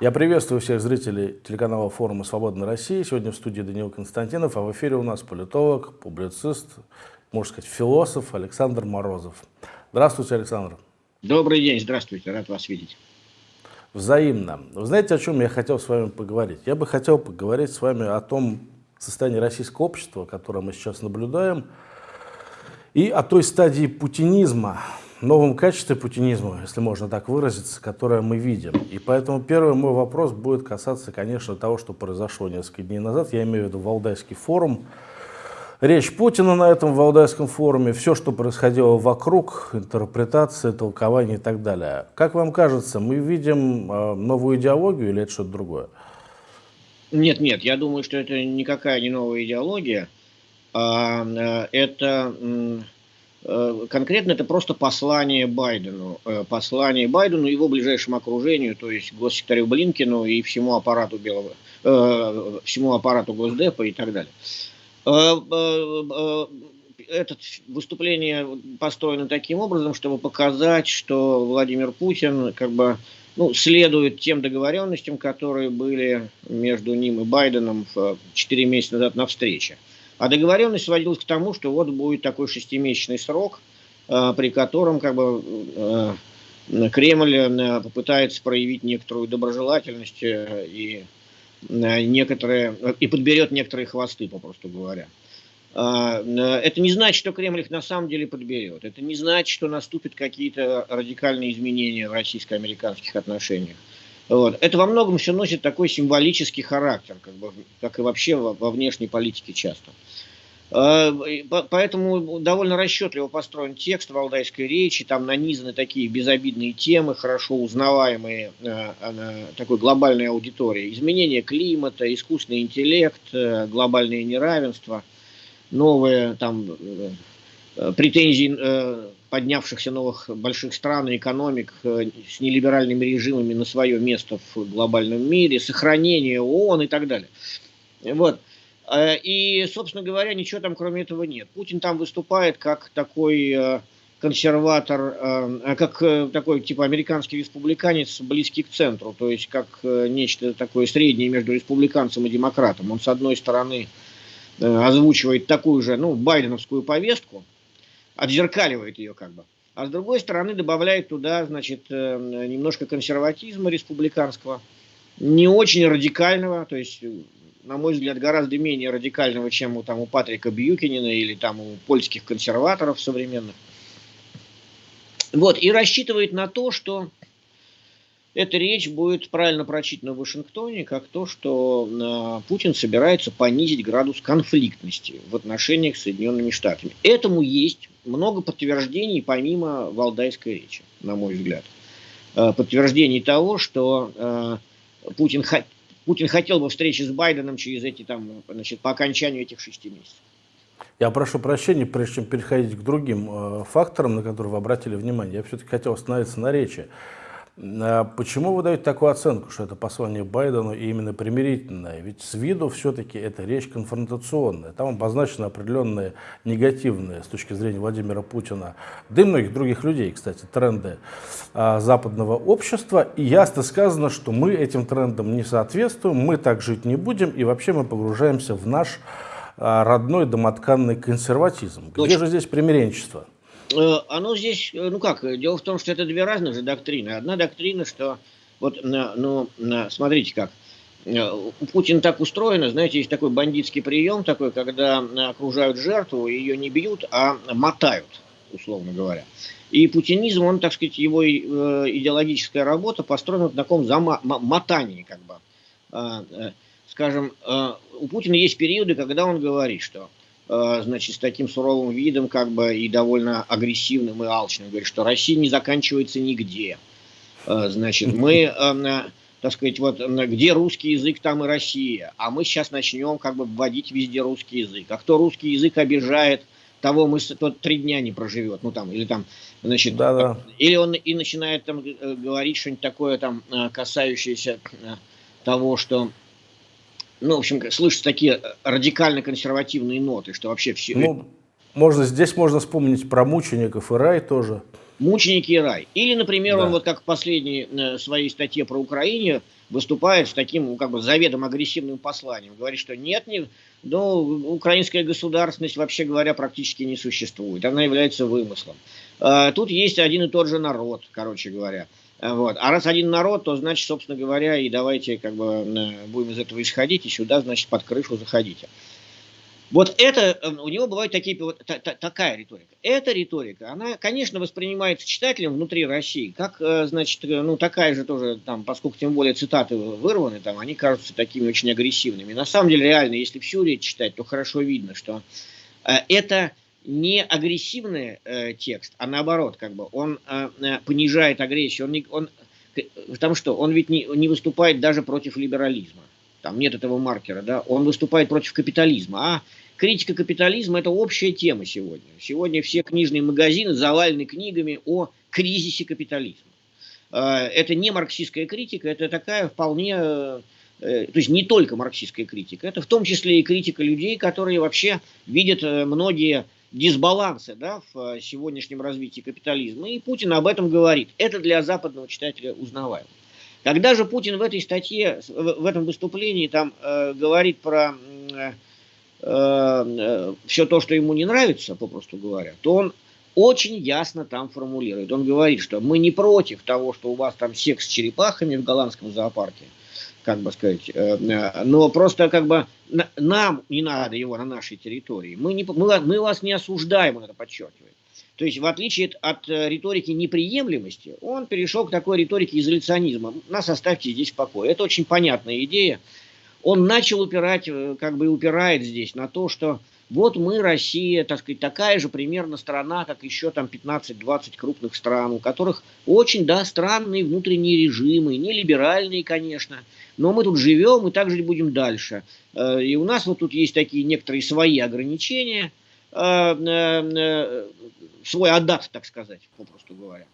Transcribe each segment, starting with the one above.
Я приветствую всех зрителей телеканала форума «Свободная Россия». Сегодня в студии Даниил Константинов, а в эфире у нас политолог, публицист, можно сказать, философ Александр Морозов. Здравствуйте, Александр. Добрый день, здравствуйте, рад вас видеть. Взаимно. Вы знаете, о чем я хотел с вами поговорить? Я бы хотел поговорить с вами о том состоянии российского общества, которое мы сейчас наблюдаем, и о той стадии путинизма, новом качестве путинизма, если можно так выразиться, которое мы видим. И поэтому первый мой вопрос будет касаться, конечно, того, что произошло несколько дней назад. Я имею в виду Валдайский форум. Речь Путина на этом Валдайском форуме, все, что происходило вокруг, интерпретация, толкование и так далее. Как вам кажется, мы видим э, новую идеологию или это что-то другое? Нет, нет, я думаю, что это никакая не новая идеология. А, э, это конкретно это просто послание Байдену. Э, послание Байдену и его ближайшему окружению, то есть госсекретарю Блинкину и всему аппарату Белого, э, всему аппарату Госдепа и так далее. Это выступление построено таким образом, чтобы показать, что Владимир Путин как бы ну, следует тем договоренностям, которые были между ним и Байденом 4 месяца назад на встрече. А договоренность сводилась к тому, что вот будет такой шестимесячный срок, э, при котором как бы э, Кремль э, попытается проявить некоторую доброжелательность и некоторые и подберет некоторые хвосты, попросту говоря. Это не значит, что Кремль их на самом деле подберет. Это не значит, что наступят какие-то радикальные изменения в российско-американских отношениях. Вот. Это во многом все носит такой символический характер, как, бы, как и вообще во, во внешней политике часто. А, поэтому довольно расчетливо построен текст валдайской речи, там нанизаны такие безобидные темы, хорошо узнаваемые э, такой глобальной аудитории. Изменение климата, искусственный интеллект, э, глобальное неравенство, новые там э, претензии поднявшихся новых больших стран и экономик с нелиберальными режимами на свое место в глобальном мире, сохранение ООН и так далее. Вот. Э, и, собственно говоря, ничего там кроме этого нет. Путин там выступает как такой э, консерватор, э, как такой типа американский республиканец, близкий к центру, то есть как нечто такое среднее между республиканцем и демократом. Он, с одной стороны, озвучивает такую же, ну, байденовскую повестку, отзеркаливает ее как бы, а с другой стороны добавляет туда, значит, немножко консерватизма республиканского, не очень радикального, то есть на мой взгляд, гораздо менее радикального, чем у, там, у Патрика Бьюкинина или там, у польских консерваторов современных. Вот, и рассчитывает на то, что эта речь будет правильно прочитана в Вашингтоне, как то, что э, Путин собирается понизить градус конфликтности в отношениях с Соединенными Штатами. Этому есть много подтверждений, помимо валдайской речи, на мой взгляд. Э, подтверждений того, что э, Путин Путин хотел бы встречи с Байденом через эти там, значит, по окончанию этих шести месяцев. Я прошу прощения, прежде чем переходить к другим факторам, на которые вы обратили внимание, я все-таки хотел остановиться на речи. А почему вы даете такую оценку, что это послание Байдену и именно примирительное? Ведь с виду все-таки это речь конфронтационная. Там обозначены определенные негативные с точки зрения Владимира Путина, да и многих других людей, кстати, тренды а, западного общества. И ясно сказано, что мы этим трендам не соответствуем, мы так жить не будем, и вообще мы погружаемся в наш а, родной домотканный консерватизм. Где же здесь примиренчество? Э, оно здесь, э, ну как, дело в том, что это две разных же доктрины. Одна доктрина, что вот, ну, смотрите как, э, у Путина так устроено, знаете, есть такой бандитский прием такой, когда окружают жертву, ее не бьют, а мотают, условно говоря. И путинизм, он, так сказать, его идеологическая работа построена на таком замотании, как бы. Скажем, у Путина есть периоды, когда он говорит, что Э, значит, с таким суровым видом, как бы, и довольно агрессивным и алчным, говорит, что Россия не заканчивается нигде. Э, значит, мы, э, так сказать, вот где русский язык, там и Россия. А мы сейчас начнем как бы вводить везде русский язык. А кто русский язык обижает, того мы тот три дня не проживет. Ну там, или там, значит, да -да. или он и начинает там говорить что-нибудь такое там, касающееся того, что ну, в общем, слышатся такие э, радикально консервативные ноты, что вообще все... Ну, можно, здесь можно вспомнить про мучеников и рай тоже. мученики и рай. Или, например, да. он вот как в последней э, своей статье про Украине выступает с таким как бы заведомо агрессивным посланием. Говорит, что нет, не, ну, украинская государственность, вообще говоря, практически не существует. Она является вымыслом. А, тут есть один и тот же народ, короче говоря. Вот. А раз один народ, то значит, собственно говоря, и давайте как бы э, будем из этого исходить, и сюда, значит, под крышу заходите. Вот это, э, у него бывает такие, вот, та, та, такая риторика. Эта риторика, она, конечно, воспринимается читателем внутри России, как, э, значит, э, ну, такая же тоже, там, поскольку тем более цитаты вырваны, там, они кажутся такими очень агрессивными. На самом деле, реально, если всю речь читать, то хорошо видно, что э, это не агрессивный э, текст, а наоборот, как бы, он э, понижает агрессию, он, не, он, потому что он ведь не, не выступает даже против либерализма там нет этого маркера, да, он выступает против капитализма. А критика капитализма – это общая тема сегодня. Сегодня все книжные магазины завалены книгами о кризисе капитализма. А, это не марксистская критика, это такая вполне, э, то есть не только марксистская критика, это в том числе и критика людей, которые вообще видят э, многие дисбалансы да, в э, сегодняшнем развитии капитализма. И Путин об этом говорит. Это для западного читателя узнаваемо. Когда же Путин в этой статье, в этом выступлении там э, говорит про э, э, все то, что ему не нравится, попросту говоря, то он очень ясно там формулирует. Он говорит, что мы не против того, что у вас там секс с черепахами в голландском зоопарке, как бы сказать, э, э, но просто как бы нам не надо его на нашей территории. Мы, не, мы, мы вас не осуждаем, он это подчеркивает. То есть, в отличие от э, риторики неприемлемости, он перешел к такой риторике изоляционизма. Нас оставьте здесь в покое. Это очень понятная идея. Он начал упирать, как бы упирает здесь на то, что вот мы, Россия, так сказать, такая же примерно страна, как еще там 15-20 крупных стран, у которых очень, да, странные внутренние режимы, не либеральные, конечно, но мы тут живем и так жить будем дальше. Э, и у нас вот тут есть такие некоторые свои ограничения – Э, э, свой адат, так сказать, попросту говоря.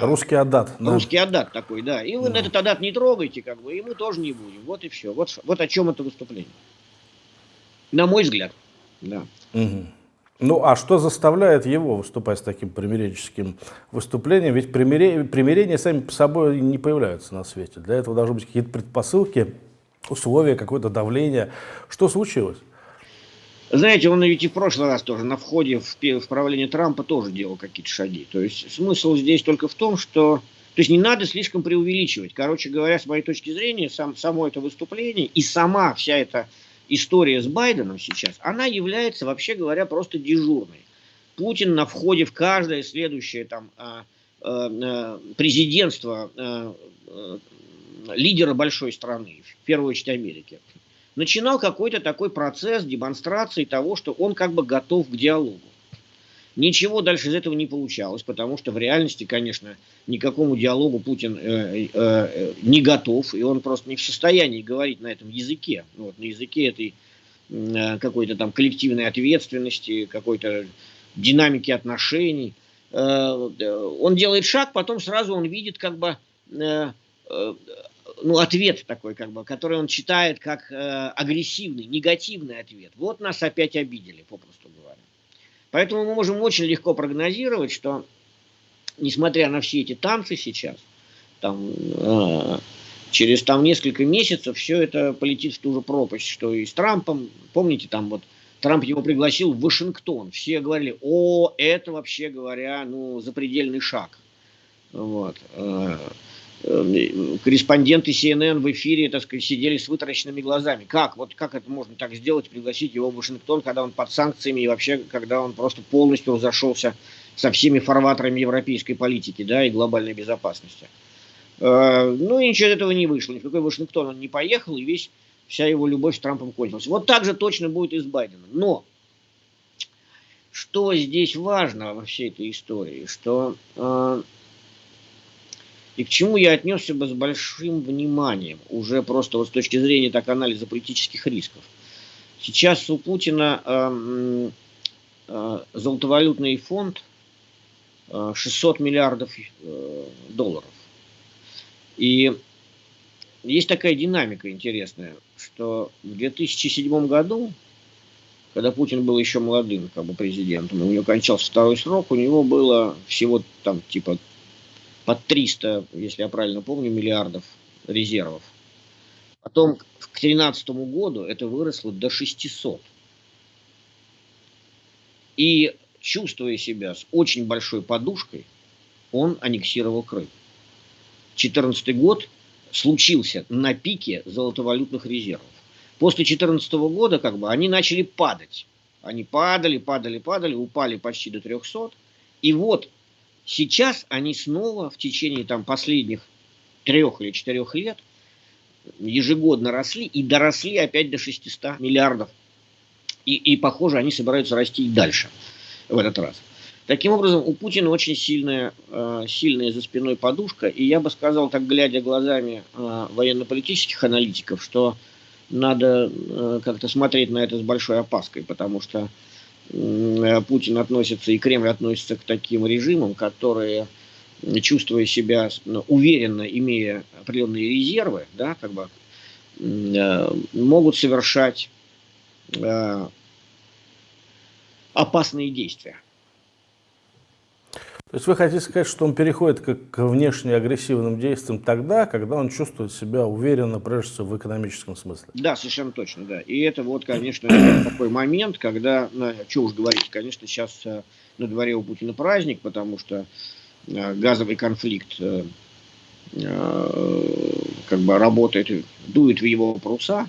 Русский адат. Русский да. адат такой, да. И вы да. этот адат не трогайте, как бы, и мы тоже не будем. Вот и все. Вот, вот о чем это выступление. На мой взгляд. Да. Угу. Ну, а что заставляет его выступать с таким примиренческим выступлением? Ведь примирения, примирения сами по собой не появляются на свете. Для этого должны быть какие-то предпосылки, условия, какое-то давление. Что случилось? Знаете, он ведь и в прошлый раз тоже на входе в, в правление Трампа тоже делал какие-то шаги. То есть смысл здесь только в том, что... То есть не надо слишком преувеличивать. Короче говоря, с моей точки зрения, сам, само это выступление и сама вся эта история с Байденом сейчас, она является, вообще говоря, просто дежурной. Путин на входе в каждое следующее там, а, а, а, президентство лидера большой страны, в первую очередь Америки, начинал какой-то такой процесс демонстрации того, что он как бы готов к диалогу. Ничего дальше из этого не получалось, потому что в реальности, конечно, никакому диалогу Путин э, э, э, не готов, и он просто не в состоянии говорить на этом языке, вот, на языке этой э, какой-то там коллективной ответственности, какой-то динамики отношений. Э, он делает шаг, потом сразу он видит как бы э, э ну, ответ такой, как бы, который он читает как э, агрессивный, негативный ответ. Вот нас опять обидели, попросту говоря. Поэтому мы можем очень легко прогнозировать, что, несмотря на все эти танцы сейчас, там, э, через там несколько месяцев все это полетит в ту же пропасть, что и с Трампом. Помните, там вот Трамп его пригласил в Вашингтон. Все говорили, о, это вообще говоря, ну, запредельный шаг. Вот. Э, корреспонденты CNN в эфире, так сказать, сидели с вытаращенными глазами. Как? Вот как это можно так сделать, пригласить его в Вашингтон, когда он под санкциями и вообще, когда он просто полностью разошелся со всеми фарватерами европейской политики, да, и глобальной безопасности. Э, ну и ничего этого не вышло. Ни в какой Вашингтон он не поехал, и весь, вся его любовь с Трампом кончилась. Вот так же точно будет и с Байденом. Но что здесь важно во всей этой истории, что э, и к чему я отнесся бы с большим вниманием, уже просто вот с точки зрения так анализа политических рисков. Сейчас у Путина э, э, золотовалютный фонд э, 600 миллиардов э, долларов. И есть такая динамика интересная, что в 2007 году когда Путин был еще молодым как бы, президентом, у него кончался второй срок, у него было всего там типа под 300, если я правильно помню, миллиардов резервов. Потом к 2013 году это выросло до 600. И чувствуя себя с очень большой подушкой, он аннексировал Крым. 2014 год случился на пике золотовалютных резервов. После 2014 года как бы они начали падать. Они падали, падали, падали, упали почти до 300. И вот сейчас они снова в течение там последних трех или четырех лет ежегодно росли и доросли опять до 600 миллиардов. И, и похоже, они собираются расти и дальше в этот раз. Таким образом, у Путина очень сильная, э, сильная за спиной подушка, и я бы сказал, так глядя глазами э, военно-политических аналитиков, что надо э, как-то смотреть на это с большой опаской, потому что Путин относится и Кремль относится к таким режимам, которые, чувствуя себя ну, уверенно, имея определенные резервы, да, как бы, могут совершать опасные действия. То есть вы хотите сказать, что он переходит к, к внешне агрессивным действиям тогда, когда он чувствует себя уверенно, прежде всего, в экономическом смысле? Да, совершенно точно, да. И это вот, конечно, такой момент, когда, ну, что уж говорить, конечно, сейчас э, на дворе у Путина праздник, потому что э, газовый конфликт э, как бы работает, дует в его паруса,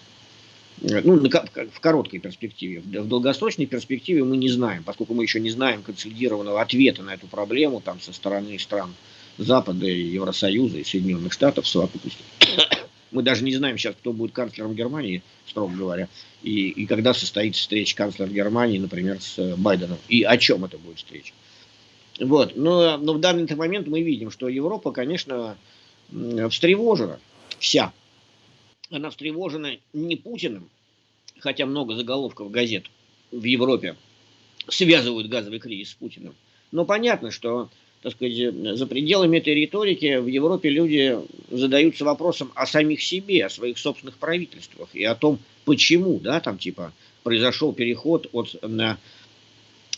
ну, в короткой перспективе. В долгосрочной перспективе мы не знаем, поскольку мы еще не знаем консолидированного ответа на эту проблему там, со стороны стран Запада, Евросоюза и Соединенных Штатов в совокупности. Мы даже не знаем сейчас, кто будет канцлером Германии, строго говоря, и, и когда состоится встреча канцлера Германии, например, с Байденом, и о чем это будет встреча. Вот. Но, но в данный момент мы видим, что Европа, конечно, встревожена вся она встревожена не Путиным, хотя много заголовков газет в Европе связывают газовый кризис с Путиным. Но понятно, что так сказать, за пределами этой риторики в Европе люди задаются вопросом о самих себе, о своих собственных правительствах и о том, почему, да, там типа произошел переход от на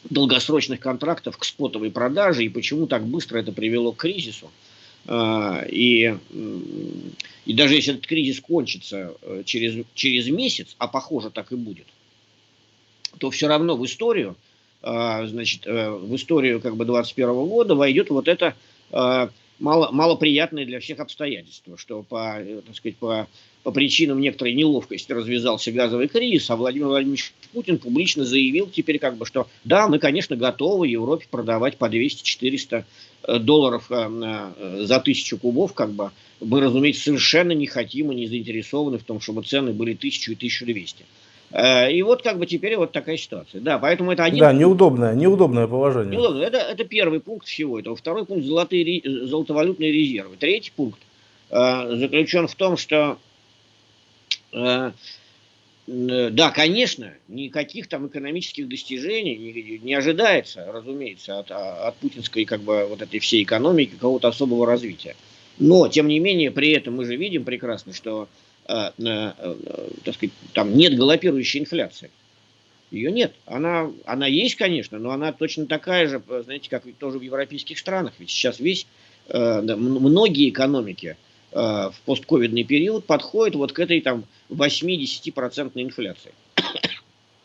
долгосрочных контрактов к спотовой продаже и почему так быстро это привело к кризису. А, и, и даже если этот кризис кончится э, через, через месяц, а похоже так и будет, то все равно в историю, а, значит, э, в историю как бы 21 года войдет вот это а, мало, малоприятное для всех обстоятельство, что по, э, так сказать, по, по причинам некоторой неловкости развязался газовый кризис, а Владимир Владимирович Путин публично заявил теперь, как бы, что да, мы, конечно, готовы Европе продавать по 200-400 э, долларов э, за тысячу кубов, как бы, мы, разумеется, совершенно не хотим и не заинтересованы в том, чтобы цены были 1000 и 1200. Э, и вот как бы теперь вот такая ситуация. Да, поэтому это один... Да, неудобное, неудобное положение. Неудобно. Это, это первый пункт всего этого. Второй пункт – золотые, золотовалютные резервы. Третий пункт э, заключен в том, что э, да, конечно, никаких там экономических достижений не, не ожидается, разумеется, от, от путинской как бы вот этой всей экономики какого-то особого развития. Но, тем не менее, при этом мы же видим прекрасно, что так сказать, там нет галопирующей инфляции. Ее нет. Она, она есть, конечно, но она точно такая же, знаете, как тоже в европейских странах. Ведь сейчас весь, э, многие экономики в постковидный период подходят вот к этой там 8-10% инфляции.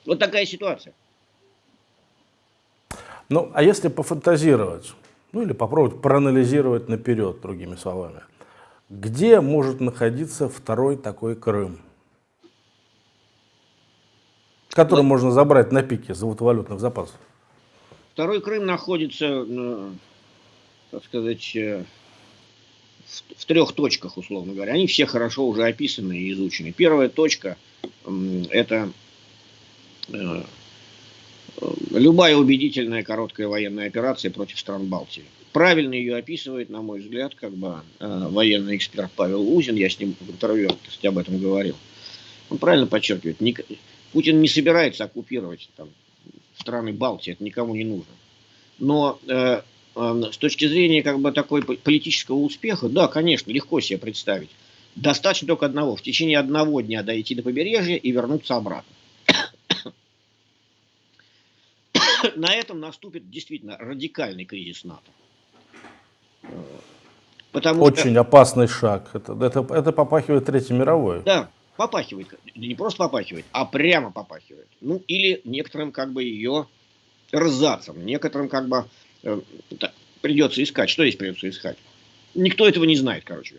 вот такая ситуация. Ну, а если пофантазировать, ну или попробовать проанализировать наперед, другими словами, где может находиться второй такой Крым? Который ну, можно забрать на пике золотовалютных запасов. Второй Крым находится, ну, так сказать, э, в, в трех точках, условно говоря. Они все хорошо уже описаны и изучены. Первая точка – это э, любая убедительная короткая военная операция против стран Балтии правильно ее описывает, на мой взгляд, как бы э, военный эксперт Павел Узин, я с ним в интервью кстати, об этом говорил. Он правильно подчеркивает, не, Путин не собирается оккупировать там, страны Балтии, это никому не нужно. Но э, э, с точки зрения как бы такой политического успеха, да, конечно, легко себе представить. Достаточно только одного. В течение одного дня дойти до побережья и вернуться обратно. на этом наступит действительно радикальный кризис НАТО. Потому Очень что... опасный шаг. Это, это, это попахивает Третьей мировой. Да, попахивает. Не просто попахивает, а прямо попахивает. Ну, или некоторым как бы ее рзацам, некоторым как бы э, придется искать. Что здесь придется искать? Никто этого не знает, короче.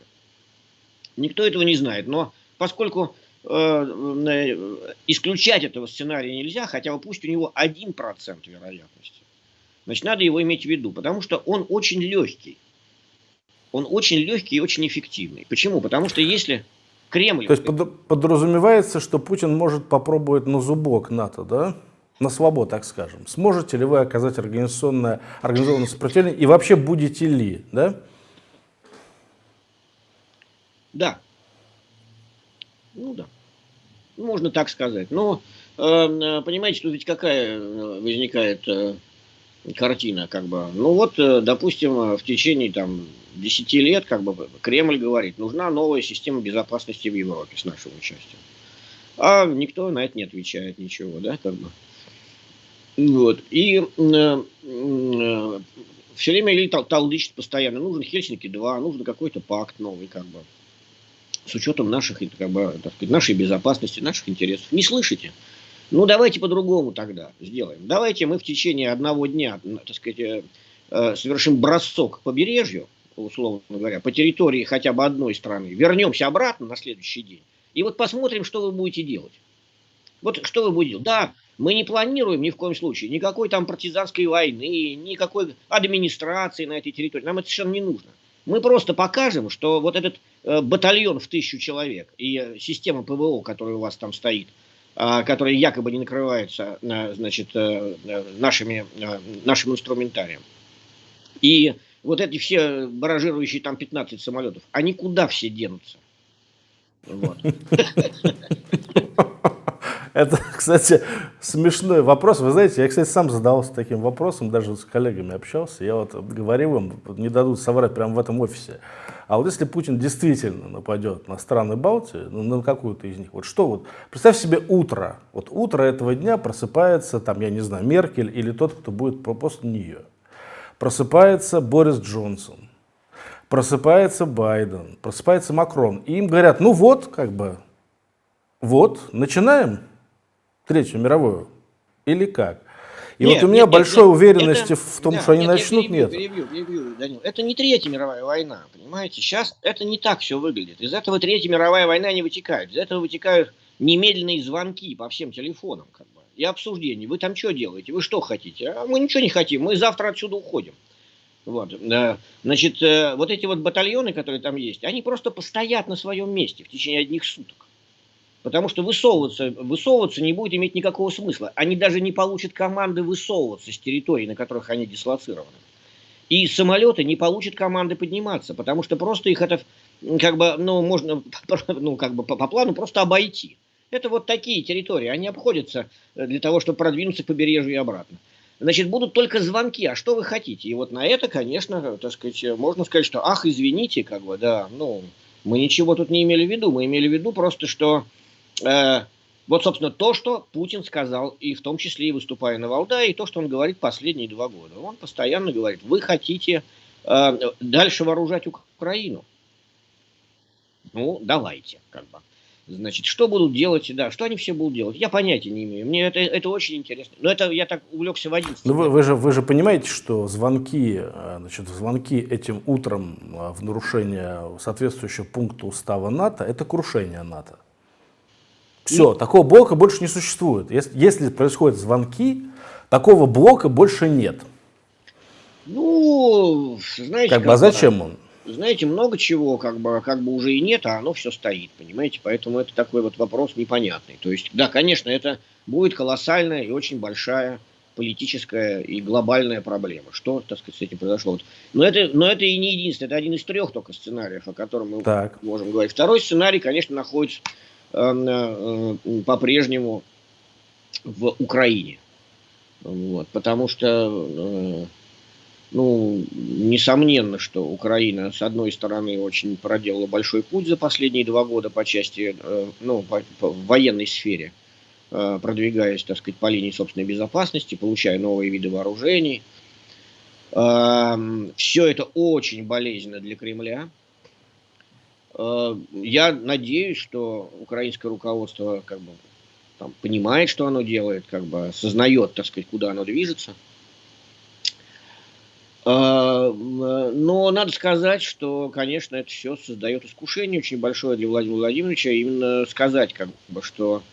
Никто этого не знает. Но поскольку э, э, исключать этого сценария нельзя, хотя бы пусть у него 1% вероятности, значит, надо его иметь в виду, потому что он очень легкий. Он очень легкий и очень эффективный. Почему? Потому что если Кремль... То есть под, подразумевается, что Путин может попробовать на зубок НАТО, да? На свободу, так скажем. Сможете ли вы оказать организационное, организованное сопротивление и вообще будете ли, да? Да. Ну да. Можно так сказать. Но, э, понимаете, тут ведь какая э, возникает э, картина, как бы. Ну вот, допустим, в течение там 10 лет, как бы, Кремль говорит, нужна новая система безопасности в Европе с нашим участием. А никто на это не отвечает ничего, да, как бы. Вот. И э, э, все время или тал талдычит постоянно, нужен Хельсинки-2, нужен какой-то пакт новый, как бы с учетом наших, как бы, так сказать, нашей безопасности, наших интересов. Не слышите? Ну, давайте по-другому тогда сделаем. Давайте мы в течение одного дня, так сказать, э, э, совершим бросок к побережью, условно говоря, по территории хотя бы одной страны, вернемся обратно на следующий день, и вот посмотрим, что вы будете делать. Вот что вы будете делать. Да, мы не планируем ни в коем случае никакой там партизанской войны, никакой администрации на этой территории. Нам это совершенно не нужно. Мы просто покажем, что вот этот э, батальон в тысячу человек и система ПВО, которая у вас там стоит, э, которая якобы не накрывается э, значит, э, э, нашими, э, нашим инструментарием. И вот эти все баражирующие там 15 самолетов, они куда все денутся? Вот. Это, кстати, смешной вопрос. Вы знаете, я, кстати, сам задавался таким вопросом, даже с коллегами общался. Я вот говорил им, не дадут соврать прямо в этом офисе. А вот если Путин действительно нападет на страны Балтии, ну, на какую-то из них, вот что вот, представь себе утро. Вот утро этого дня просыпается, там, я не знаю, Меркель или тот, кто будет после нее. Просыпается Борис Джонсон, просыпается Байден, просыпается Макрон. И им говорят, ну вот, как бы, вот, начинаем. Третью мировую? Или как? И нет, вот у меня нет, большой нет, уверенности это, в том, да, что они нет, начнут, перебью, нет. Перебью, перебью, Данил. Это не Третья мировая война, понимаете? Сейчас это не так все выглядит. Из этого Третья мировая война не вытекает. Из этого вытекают немедленные звонки по всем телефонам как бы, и обсуждения. Вы там что делаете? Вы что хотите? А мы ничего не хотим. Мы завтра отсюда уходим. Вот. Значит, э, вот эти вот батальоны, которые там есть, они просто постоят на своем месте в течение одних суток. Потому что высовываться, высовываться не будет иметь никакого смысла. Они даже не получат команды высовываться с территорий, на которых они дислоцированы. И самолеты не получат команды подниматься, потому что просто их это, как бы, ну, можно, ну, как бы по, по плану просто обойти. Это вот такие территории, они обходятся для того, чтобы продвинуться к побережью и обратно. Значит, будут только звонки, а что вы хотите? И вот на это, конечно, так сказать, можно сказать, что, ах, извините, как бы, да, ну, мы ничего тут не имели в виду, мы имели в виду просто, что Э, вот, собственно, то, что Путин сказал, и в том числе и выступая на Валдае, и то, что он говорит последние два года. Он постоянно говорит, вы хотите э, дальше вооружать Украину. Ну, давайте, как бы. Значит, что будут делать, да, что они все будут делать, я понятия не имею. Мне это, это очень интересно. Но это я так увлекся в 11 Ну, вы, вы, же, вы же понимаете, что звонки, э, значит, звонки этим утром э, в нарушение соответствующего пункта устава НАТО, это крушение НАТО. Все, и... такого блока больше не существует. Если, если происходят звонки, такого блока больше нет. Ну, знаете, как, как бы, а зачем он? Знаете, много чего как бы, как бы уже и нет, а оно все стоит, понимаете? Поэтому это такой вот вопрос непонятный. То есть, да, конечно, это будет колоссальная и очень большая политическая и глобальная проблема. Что, так сказать, с этим произошло? Но это, но это и не единственное, это один из трех только сценариев, о котором мы так. можем говорить. Второй сценарий, конечно, находится по-прежнему в Украине. Вот, потому что, э, ну, несомненно, что Украина, с одной стороны, очень проделала большой путь за последние два года по части, ну, по, по военной сфере. э, продвигаясь, так сказать, по линии собственной безопасности, получая новые виды вооружений. Все это очень болезненно для Кремля. Э, я надеюсь, что украинское руководство как бы там, понимает, что оно делает, как бы осознает, так сказать, куда оно движется. А, но надо сказать, что, конечно, это все создает искушение очень большое для Владимира Владимировича, именно сказать, как бы, что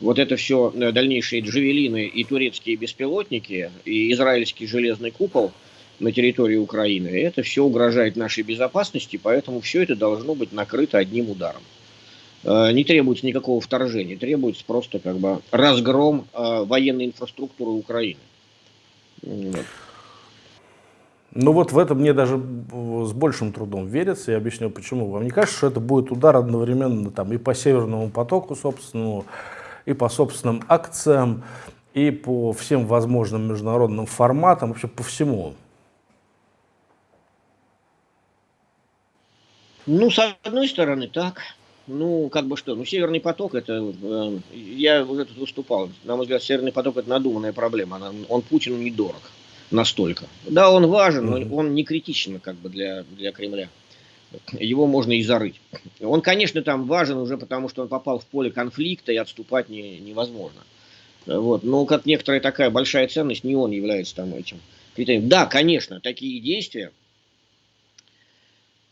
вот это все э, дальнейшие джавелины и турецкие беспилотники, и израильский железный купол на территории Украины, это все угрожает нашей безопасности, поэтому все это должно быть накрыто одним ударом. Э, не требуется никакого вторжения, требуется просто как бы разгром э, военной инфраструктуры Украины. Вот. Ну вот в это мне даже с большим трудом верится, я объясню почему. Вам не кажется, что это будет удар одновременно там, и по Северному потоку собственному, и по собственным акциям, и по всем возможным международным форматам, вообще по всему? Ну, с одной стороны, так. Ну, как бы что, ну, Северный поток, это, э, я уже тут выступал, на мой взгляд, Северный поток, это надуманная проблема, она, он Путину недорог настолько. Да, он важен, но он не критичен как бы для, для Кремля. Его можно и зарыть. Он, конечно, там важен уже потому, что он попал в поле конфликта, и отступать не, невозможно. Вот. Но как некоторая такая большая ценность, не он является там этим критерием. Да, конечно, такие действия,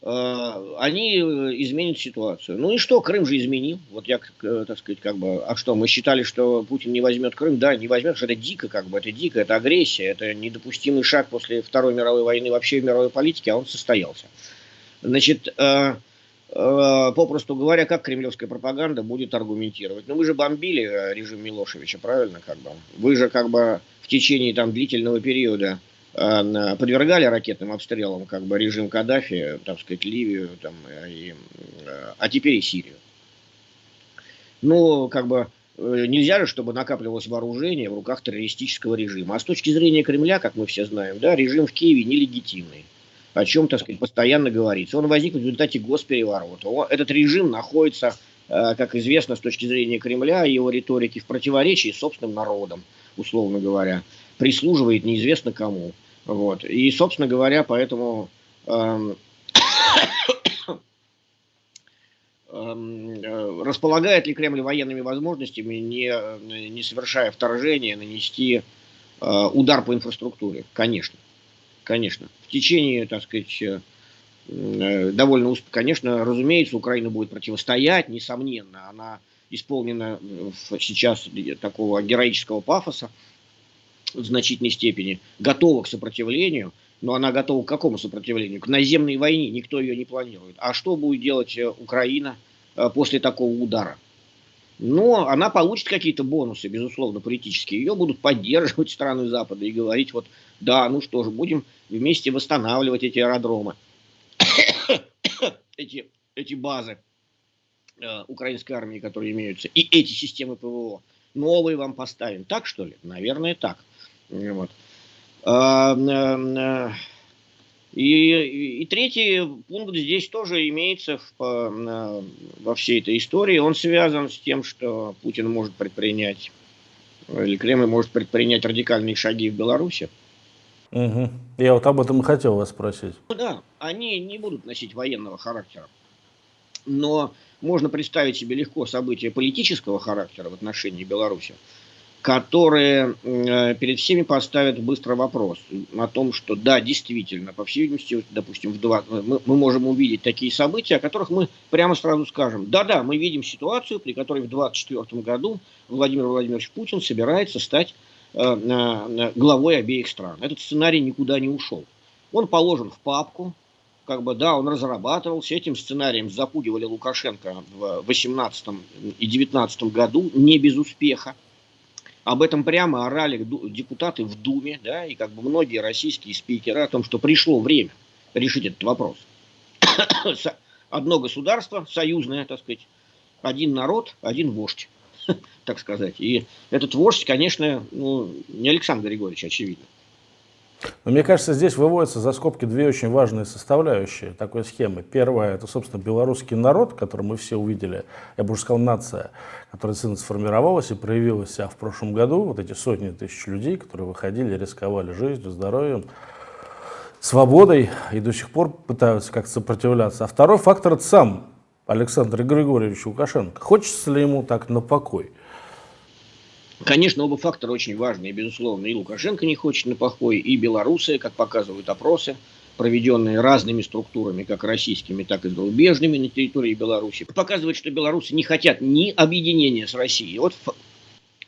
они э, изменят ситуацию. Ну и что, Крым же изменил. Вот я, э, так сказать, как бы, а что, мы считали, что Путин не возьмет Крым? Да, не возьмет, что это дико, как бы, это дико, это агрессия, это недопустимый шаг после Второй мировой войны вообще в мировой политике, а он состоялся. Значит, попросту говоря, как кремлевская пропаганда будет аргументировать? Ну, вы же бомбили режим Милошевича, правильно, как бы? Вы же, как бы, в течение там длительного периода Э, подвергали ракетным обстрелам как бы режим Каддафи, так сказать, Ливию, там, и, э, а теперь и Сирию. Ну, как бы э, нельзя же, чтобы накапливалось вооружение в руках террористического режима. А с точки зрения Кремля, как мы все знаем, да, режим в Киеве нелегитимный. О чем, так сказать, постоянно говорится. Он возник в результате госпереворота. Этот режим находится, как известно, с точки зрения Кремля и его риторики в противоречии с собственным народом, условно говоря. Прислуживает неизвестно кому. Вот. И, собственно говоря, поэтому эм, эм, э, располагает ли Кремль военными возможностями, не, не совершая вторжения, нанести э, удар по инфраструктуре? Конечно. Конечно. В течение, так сказать, э, довольно успешно, конечно, разумеется, Украина будет противостоять, несомненно, она исполнена сейчас такого героического пафоса, в значительной степени готова к сопротивлению, но она готова к какому сопротивлению? К наземной войне, никто ее не планирует. А что будет делать э, Украина э, после такого удара? Но она получит какие-то бонусы, безусловно, политические. Ее будут поддерживать страны Запада и говорить, вот, да, ну что же, будем вместе восстанавливать эти аэродромы, эти, эти базы э, украинской армии, которые имеются, и эти системы ПВО. Новые вам поставим. Так, что ли? Наверное, так. Вот. А, э, и, и третий пункт здесь тоже имеется в, во всей этой истории. Он связан с тем, что Путин может предпринять, или Кремль может предпринять радикальные шаги в Беларуси. Угу. Я вот об этом и хотел вас спросить. Ну да, они не будут носить военного характера. Но можно представить себе легко события политического характера в отношении Беларуси которые э, перед всеми поставят быстро вопрос о том, что да, действительно, по всей видимости, допустим, в два, мы, мы можем увидеть такие события, о которых мы прямо сразу скажем, да-да, мы видим ситуацию, при которой в 2024 году Владимир Владимирович Путин собирается стать э, главой обеих стран. Этот сценарий никуда не ушел. Он положен в папку, как бы, да, он разрабатывался, этим сценарием запугивали Лукашенко в 2018 и 2019 году, не без успеха. Об этом прямо орали депутаты в Думе, да, и как бы многие российские спикеры о том, что пришло время решить этот вопрос. Одно государство, союзное, так сказать, один народ, один вождь, так сказать. И этот вождь, конечно, ну, не Александр Григорьевич, очевидно. Но мне кажется, здесь выводятся за скобки две очень важные составляющие такой схемы. Первая – это, собственно, белорусский народ, который мы все увидели, я бы уже сказал, нация, которая сформировалась и проявилась себя в прошлом году. Вот эти сотни тысяч людей, которые выходили, рисковали жизнью, здоровьем, свободой и до сих пор пытаются как-то сопротивляться. А второй фактор – это сам Александр Григорьевич Лукашенко. Хочется ли ему так на покой? Конечно, оба фактора очень важны. И, безусловно, и Лукашенко не хочет на покой, и белорусы, как показывают опросы, проведенные разными структурами, как российскими, так и зарубежными на территории Беларуси, показывают, что белорусы не хотят ни объединения с Россией. Вот в,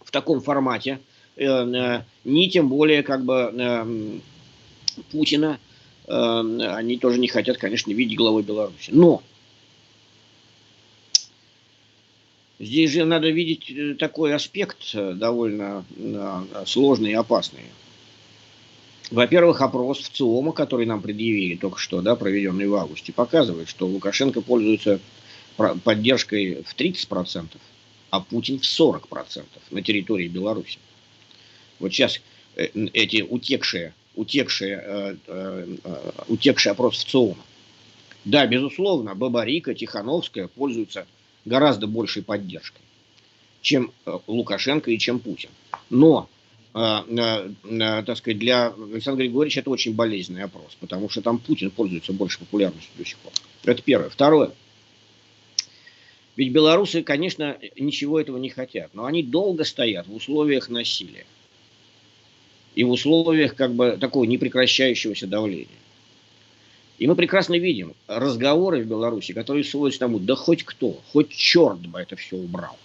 в таком формате, э, э, ни тем более как бы э, Путина, э, они тоже не хотят, конечно, видеть главой Беларуси. Но Здесь же надо видеть э, такой аспект э, довольно э, сложный и опасный. Во-первых, опрос в ЦИОМа, который нам предъявили только что, да, проведенный в августе, показывает, что Лукашенко пользуется поддержкой в 30%, а Путин в 40% на территории Беларуси. Вот сейчас эти утекшие, утекшие, утекший опрос в ЦИОМа. Да, безусловно, Бабарика, Тихановская пользуются гораздо большей поддержкой, чем э, Лукашенко и чем Путин. Но, э, э, так сказать, для Александра Григорьевича это очень болезненный опрос, потому что там Путин пользуется больше популярностью до сих пор. Это первое. Второе. Ведь белорусы, конечно, ничего этого не хотят, но они долго стоят в условиях насилия и в условиях как бы такого непрекращающегося давления. И мы прекрасно видим разговоры в Беларуси, которые сводятся к тому, да хоть кто, хоть черт бы это все убрал.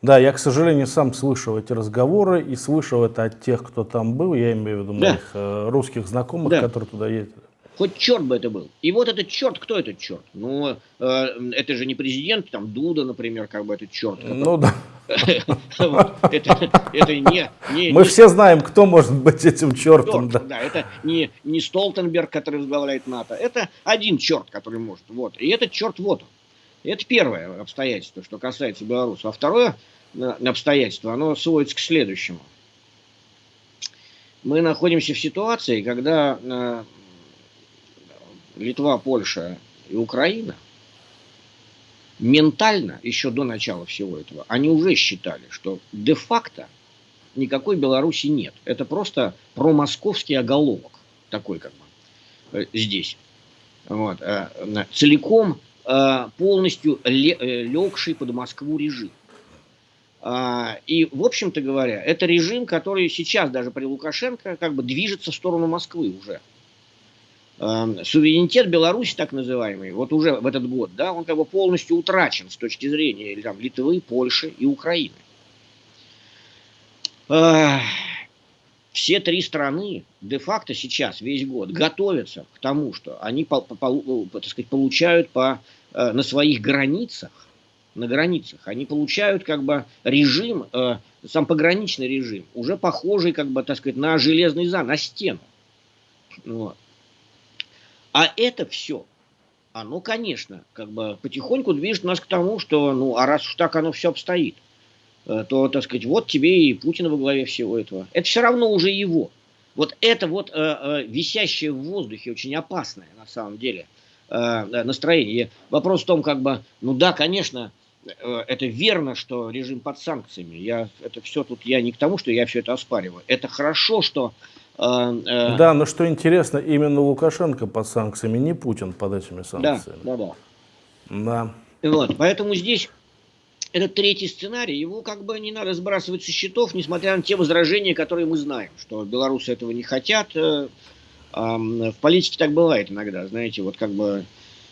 Да, я, к сожалению, сам слышал эти разговоры и слышал это от тех, кто там был, я имею в виду моих да. э, русских знакомых, да. которые туда ездили. Хоть черт бы это был. И вот этот черт, кто этот черт? Ну, э, это же не президент, там Дуда, например, как бы этот черт. Ну да. Это не... Мы все знаем, кто может быть этим чертом. Да, это не не Столтенберг, который возглавляет НАТО. Это один черт, который может. Вот. И этот черт вот он. Это первое обстоятельство, что касается Беларуси. А второе э, обстоятельство, оно сводится к следующему. Мы находимся в ситуации, когда э, Литва, Польша и Украина ментально, еще до начала всего этого, они уже считали, что де-факто никакой Беларуси нет. Это просто промосковский оголовок такой как бы э, здесь. Вот. Э, целиком э, полностью легший под Москву режим. А, и, в общем-то говоря, это режим, который сейчас даже при Лукашенко как бы движется в сторону Москвы уже. Эм, суверенитет Беларуси, так называемый, вот уже в этот год, да, он как бы полностью утрачен с точки зрения там, Литвы, Польши и Украины. Все три страны де-факто сейчас, весь год, готовятся к тому, что они по, так сказать, получают по, э, на своих границах, на границах, они получают как бы режим, э, сам пограничный режим, уже похожий как бы, так сказать, на железный зан, на стену. Вот. А это все, оно, конечно, как бы потихоньку движет нас к тому, что, ну, а раз уж так оно все обстоит, э, то, так сказать, вот тебе и Путин во главе всего этого. Это все равно уже его. Вот это вот э, э, висящее в воздухе, очень опасное на самом деле э, настроение. Вопрос в том, как бы, ну да, конечно, э, это верно, что режим под санкциями. Я, это все тут, я не к тому, что я все это оспариваю. Это хорошо, что а, э, да, но что интересно, именно Лукашенко под санкциями, не Путин под этими санкциями. Да, да, да. Да. Вот, поэтому здесь этот третий сценарий, его как бы не надо сбрасывать со счетов, несмотря на те возражения, которые мы знаем, что белорусы этого не хотят. Э, в политике так бывает иногда, знаете, вот как бы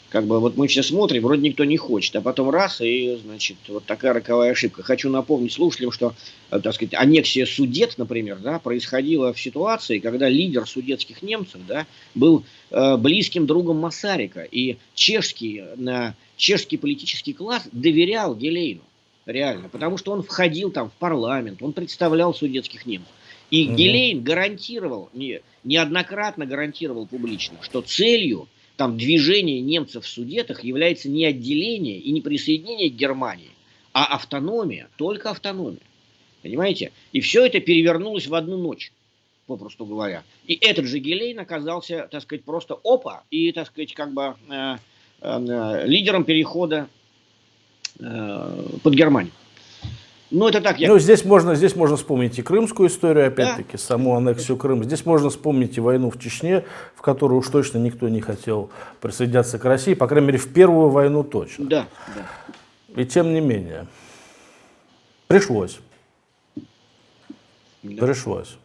как бы вот мы все смотрим, вроде никто не хочет, а потом раз, и, значит, вот такая роковая ошибка. Хочу напомнить слушателям, что, э, так сказать, аннексия Судет, например, да, происходила в ситуации, когда лидер судетских немцев, да, был э, близким другом Масарика, и чешский, э, чешский политический класс доверял Гелейну, реально, потому что он входил там в парламент, он представлял судетских немцев. И угу. Гелейн гарантировал, не, неоднократно гарантировал публично, что целью там движение немцев в Судетах является не отделение и не присоединение к Германии, а автономия, только автономия. Понимаете? И все это перевернулось в одну ночь. попросту говоря. И этот же Гелейн оказался, так сказать, просто опа, и, так сказать, как бы э, э, лидером перехода э, под Германию. Ну, это так. Я... Ну, здесь можно, здесь можно вспомнить и крымскую историю, опять-таки, да. саму аннексию Крыма. Здесь можно вспомнить и войну в Чечне, в которую уж точно никто не хотел присоединяться к России, по крайней мере, в первую войну точно. Да, да. И тем не менее, пришлось. Да. Пришлось.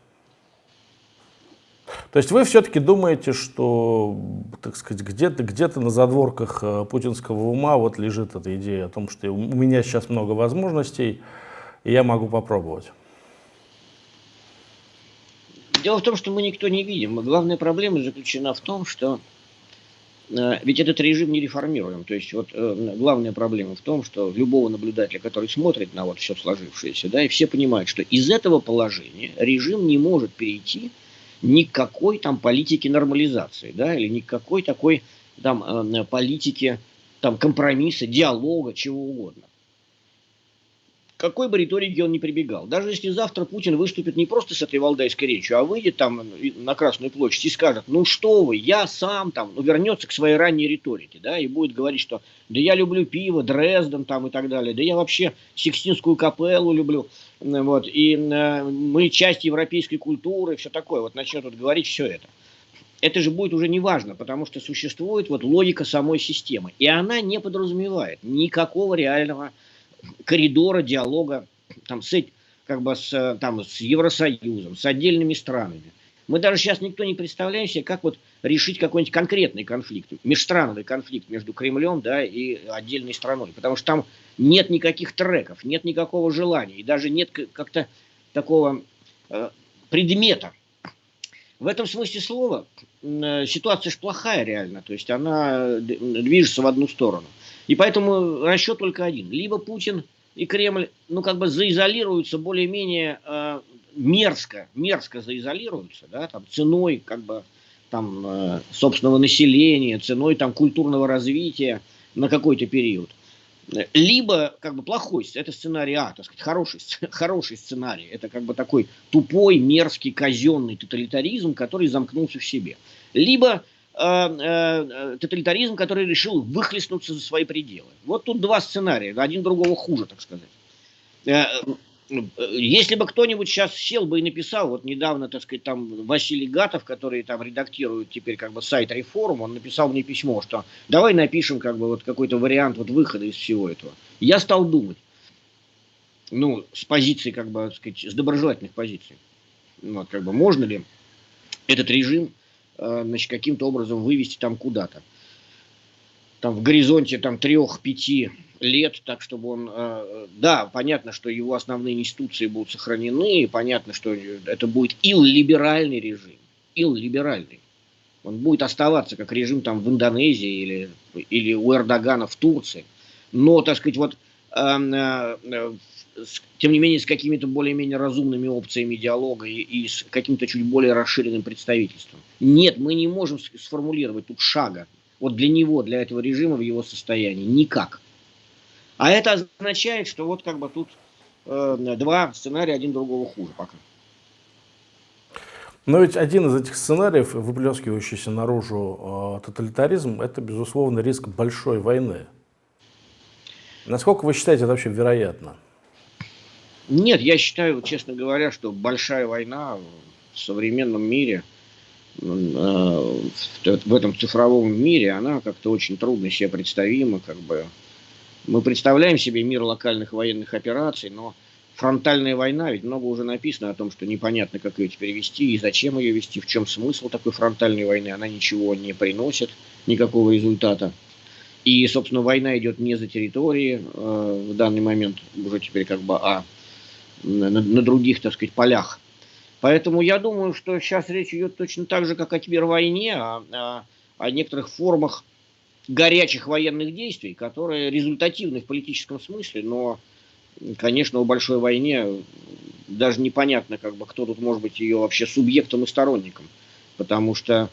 То есть вы все-таки думаете, что, так сказать, где-то где, -то, на задворках э, путинского ума вот лежит эта идея о том, что у меня сейчас много возможностей, и я могу попробовать? Дело в том, что мы никто не видим. Главная проблема заключена в том, что э, ведь этот режим не реформируем. То есть вот э, главная проблема в том, что любого наблюдателя, который смотрит на вот все сложившееся, да, и все понимают, что из этого положения режим не может перейти никакой там политики нормализации, да, или никакой такой там э, политики там компромисса, диалога, чего угодно какой бы риторике он ни прибегал. Даже если завтра Путин выступит не просто с этой валдайской речью, а выйдет там на Красную площадь и скажет, ну что вы, я сам там, ну, вернется к своей ранней риторике, да, и будет говорить, что да я люблю пиво, Дрезден там и так далее, да я вообще Сикстинскую капеллу люблю, вот, и э, мы часть европейской культуры, все такое, вот начнет вот говорить все это. Это же будет уже не важно, потому что существует вот логика самой системы, и она не подразумевает никакого реального коридора диалога там, с, как бы с, там, с Евросоюзом, с отдельными странами. Мы даже сейчас никто не представляем себе, как вот решить какой-нибудь конкретный конфликт, межстрановый конфликт между Кремлем да, и отдельной страной. Потому что там нет никаких треков, нет никакого желания, и даже нет как-то такого э, предмета. В этом смысле слова э, ситуация же плохая реально, то есть она движется в одну сторону. И поэтому расчет только один. Либо Путин и Кремль, ну, как бы заизолируются более-менее э, мерзко, мерзко заизолируются, да, там, ценой, как бы, там, э, собственного населения, ценой, там, культурного развития на какой-то период. Либо, как бы, плохой, это сценарий А, так сказать, хороший, хороший сценарий. Это, как бы, такой тупой, мерзкий, казенный тоталитаризм, который замкнулся в себе. Либо тоталитаризм, который решил выхлестнуться за свои пределы. Вот тут два сценария, один другого хуже, так сказать. Э, если бы кто-нибудь сейчас сел бы и написал, вот недавно, так сказать, там Василий Гатов, который там редактирует теперь как бы сайт Реформ, он написал мне письмо, что давай напишем как бы вот какой-то вариант вот выхода из всего этого. Я стал думать, ну, с позиции, как бы, так сказать, с доброжелательных позиций. Вот, как бы, можно ли этот режим Э, значит, каким-то образом вывести там куда-то. Там в горизонте там трех-пяти лет, так чтобы он, э, да, понятно, что его основные институции будут сохранены, и понятно, что это будет ил-либеральный режим, ил-либеральный. Он будет оставаться как режим там в Индонезии или, или у Эрдогана в Турции. Но, так сказать, вот э, с, тем не менее, с какими-то более-менее разумными опциями диалога и, и с каким-то чуть более расширенным представительством. Нет, мы не можем сформулировать тут шага. Вот для него, для этого режима в его состоянии. Никак. А это означает, что вот как бы тут э, два сценария, один другого хуже пока. Но ведь один из этих сценариев, выплескивающийся наружу э, тоталитаризм, это, безусловно, риск большой войны. Насколько вы считаете это вообще вероятно? Нет, я считаю, честно говоря, что большая война в современном мире, э, в этом цифровом мире, она как-то очень трудно себе представима. Как бы. Мы представляем себе мир локальных военных операций, но фронтальная война, ведь много уже написано о том, что непонятно, как ее теперь вести и зачем ее вести, в чем смысл такой фронтальной войны. Она ничего не приносит, никакого результата. И, собственно, война идет не за территории э, в данный момент, уже теперь как бы, а на, на других, так сказать, полях. Поэтому я думаю, что сейчас речь идет точно так же, как о кибервойне, о, о, о некоторых формах горячих военных действий, которые результативны в политическом смысле, но, конечно, о большой войне даже непонятно, как бы, кто тут может быть ее вообще субъектом и сторонником. Потому что,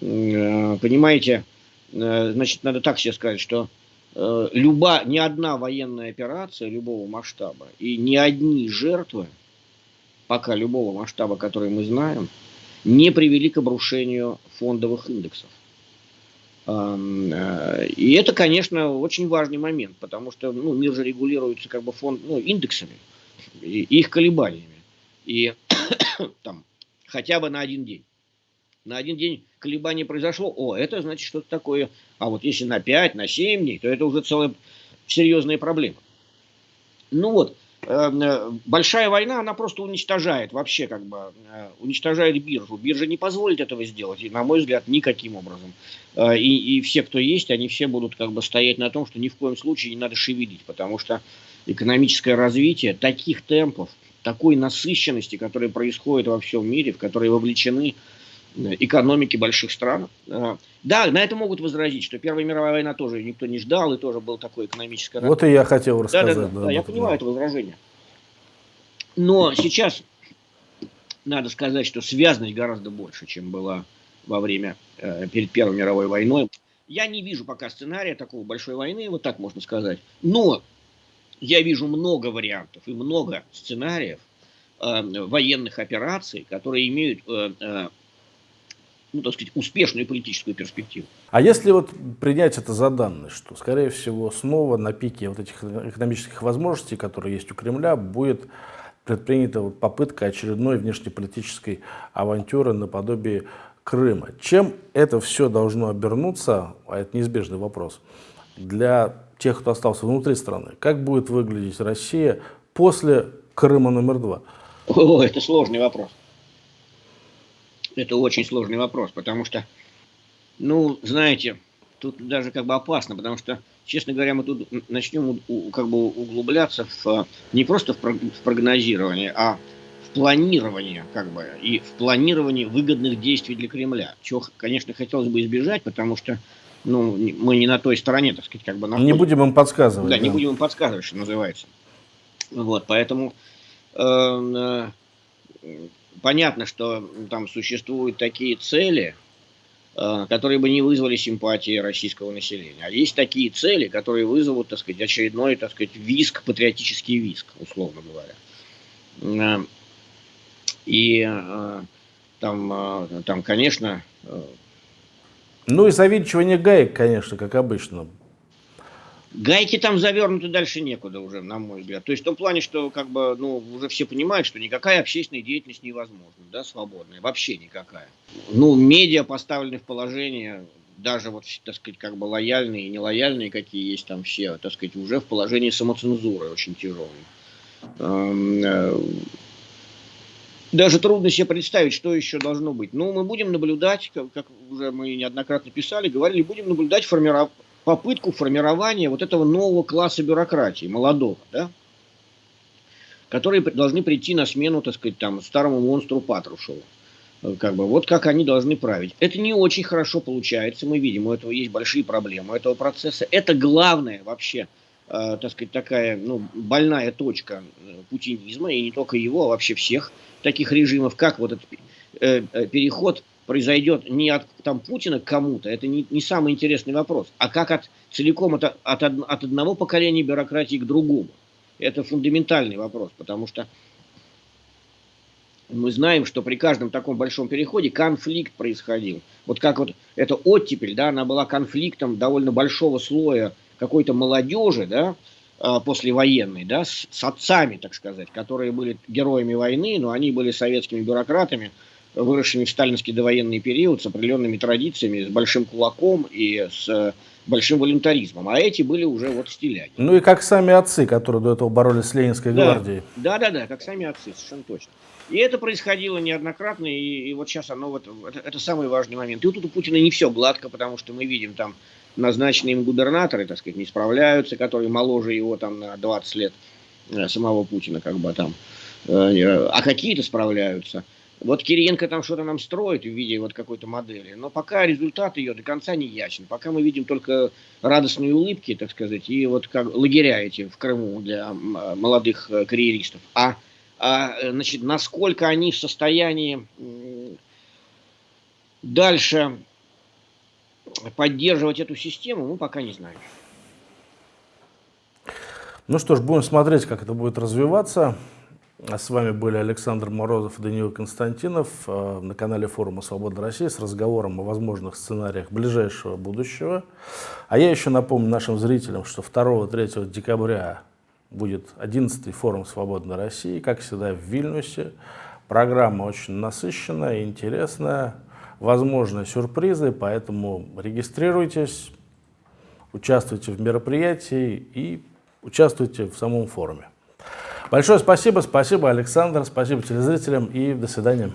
э, понимаете, э, значит, надо так себе сказать, что люба, ни одна военная операция любого масштаба и ни одни жертвы пока любого масштаба, который мы знаем, не привели к обрушению фондовых индексов. Э, и это, конечно, очень важный момент, потому что ну, мир же регулируется как бы фонд, ну, индексами и их колебаниями. И там хотя бы на один день. На один день колебание произошло, о, это значит что-то такое. А вот если на 5, на 7 дней, то это уже целая серьезная проблема. Ну вот, Эм, э, большая война, она просто уничтожает вообще, как бы, э, уничтожает биржу. Биржа не позволит этого сделать, и, на мой взгляд, никаким образом. Э, и, и все, кто есть, они все будут как бы стоять на том, что ни в коем случае не надо шевелить, потому что экономическое развитие таких темпов, такой насыщенности, которая происходит во всем мире, в которой вовлечены экономики больших стран. А, да, на это могут возразить, что Первая мировая война тоже никто не ждал, и тоже был такой экономический... Вот и я хотел рассказать. Да, да, да, да, да я понимаю это возражение. Но сейчас надо сказать, что связанность гораздо больше, чем была во время, э, перед Первой мировой войной. Я не вижу пока сценария такого большой войны, вот так можно сказать. Но я вижу много вариантов и много сценариев э, военных операций, которые имеют э, э, ну, так сказать, успешную политическую перспективу. А если вот принять это за данность, что, скорее всего, снова на пике вот этих экономических возможностей, которые есть у Кремля, будет предпринята вот попытка очередной внешнеполитической авантюры наподобие Крыма. Чем это все должно обернуться, а это неизбежный вопрос, для тех, кто остался внутри страны? Как будет выглядеть Россия после Крыма номер два? О, это сложный вопрос. Это очень сложный вопрос, потому что, ну, знаете, тут даже как бы опасно, потому что, честно говоря, мы тут начнем как бы углубляться в, не просто в прогнозирование, а в планирование, как бы, и в планирование выгодных действий для Кремля. Чего, конечно, хотелось бы избежать, потому что ну, мы не на той стороне, так сказать, как бы находимся. Не будем им подсказывать. Да, да, не будем им подсказывать, что называется. Вот, поэтому э, э, понятно, что там существуют такие цели, э, которые бы не вызвали симпатии российского населения. А есть такие цели, которые вызовут, так сказать, очередной, так сказать, виск, патриотический виск, условно говоря. Э, и э, там, там, конечно... Ну и завинчивание гаек, конечно, как обычно. Гайки там завернуты дальше некуда уже, на мой взгляд. То есть в том плане, что как бы, ну, уже все понимают, что никакая общественная деятельность невозможна, да, свободная, вообще никакая. Ну, медиа поставлены в положение, даже вот, так сказать, как бы лояльные и нелояльные, какие есть там все, так сказать, уже в положении самоцензуры очень тяжелой. Эм, э, даже трудно себе представить, что еще должно быть. Ну, мы будем наблюдать, как, как уже мы неоднократно писали, говорили, будем наблюдать формирование попытку формирования вот этого нового класса бюрократии, молодого, да, которые должны прийти на смену, так сказать, там, старому монстру Патрушеву. Э, как бы, вот как они должны править. Это не очень хорошо получается, мы видим, у этого есть большие проблемы, у этого процесса. Это главное вообще, э, так сказать, такая ну, больная точка э, путинизма, и не только его, а вообще всех таких режимов, как вот этот э, э переход произойдет не от там, Путина к кому-то, это не, не самый интересный вопрос, а как от, целиком от, от, от одного поколения бюрократии к другому. Это фундаментальный вопрос, потому что мы знаем, что при каждом таком большом переходе конфликт происходил. Вот как вот эта оттепель, да, она была конфликтом довольно большого слоя какой-то молодежи, да, а, послевоенной, да, с, с отцами, так сказать, которые были героями войны, но они были советскими бюрократами, выросшими в сталинский довоенный период, с определенными традициями, с большим кулаком и с э, большим волюнтаризмом. А эти были уже вот стиляги. Ну и как сами отцы, которые до этого боролись с Ленинской да, гвардией. Да, да, да, как сами отцы, совершенно точно. И это происходило неоднократно, и, и вот сейчас оно, вот, это, это самый важный момент. И вот тут у Путина не все гладко, потому что мы видим там назначенные им губернаторы, так сказать, не справляются, которые моложе его там на 20 лет, э, самого Путина как бы там, э, а какие-то справляются. Вот Кириенко там что-то нам строит в виде вот какой-то модели, но пока результат ее до конца не ясен. Пока мы видим только радостные улыбки, так сказать, и вот как лагеря эти в Крыму для молодых э, карьеристов. А, а значит, насколько они в состоянии дальше поддерживать эту систему, мы пока не знаем. Ну что ж, будем смотреть, как это будет развиваться. А с вами были Александр Морозов и Даниил Константинов э, на канале форума «Свобода России» с разговором о возможных сценариях ближайшего будущего. А я еще напомню нашим зрителям, что 2-3 декабря будет 11-й форум «Свободной России», как всегда в Вильнюсе. Программа очень насыщенная, интересная, возможны сюрпризы, поэтому регистрируйтесь, участвуйте в мероприятии и участвуйте в самом форуме. Большое спасибо, спасибо, Александр, спасибо телезрителям и до свидания.